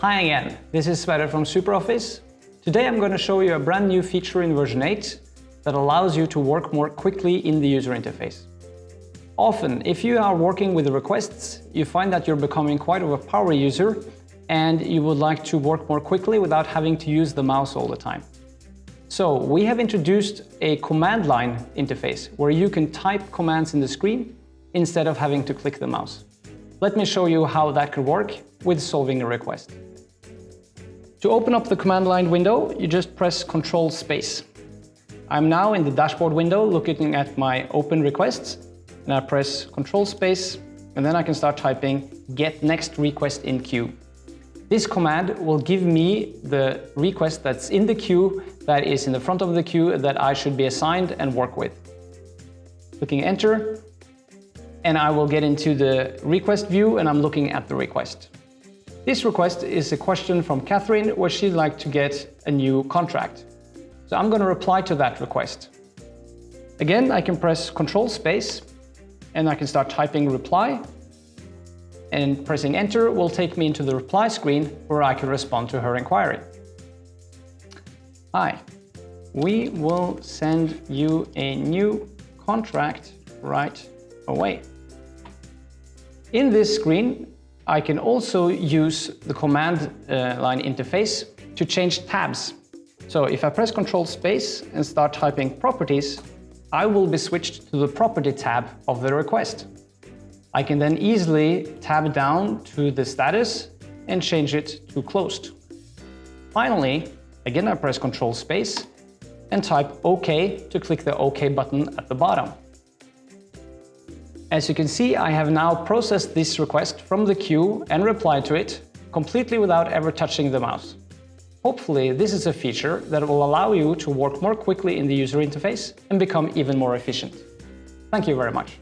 Hi again, this is Sverre from SuperOffice. Today I'm going to show you a brand new feature in version 8 that allows you to work more quickly in the user interface. Often, if you are working with requests, you find that you're becoming quite of a power user and you would like to work more quickly without having to use the mouse all the time. So we have introduced a command line interface where you can type commands in the screen instead of having to click the mouse. Let me show you how that could work with solving a request. To open up the command line window, you just press Control Space. I'm now in the dashboard window looking at my open requests and I press Control Space and then I can start typing get next request in queue. This command will give me the request that's in the queue, that is in the front of the queue that I should be assigned and work with. Clicking enter, and I will get into the request view and I'm looking at the request. This request is a question from Catherine where she'd like to get a new contract. So I'm going to reply to that request. Again, I can press Control Space and I can start typing reply and pressing enter will take me into the reply screen where I can respond to her inquiry. Hi, we will send you a new contract right away. In this screen, I can also use the command uh, line interface to change tabs. So if I press Control Space and start typing properties, I will be switched to the property tab of the request. I can then easily tab down to the status and change it to closed. Finally, again I press Control Space and type OK to click the OK button at the bottom. As you can see, I have now processed this request from the queue and replied to it completely without ever touching the mouse. Hopefully, this is a feature that will allow you to work more quickly in the user interface and become even more efficient. Thank you very much.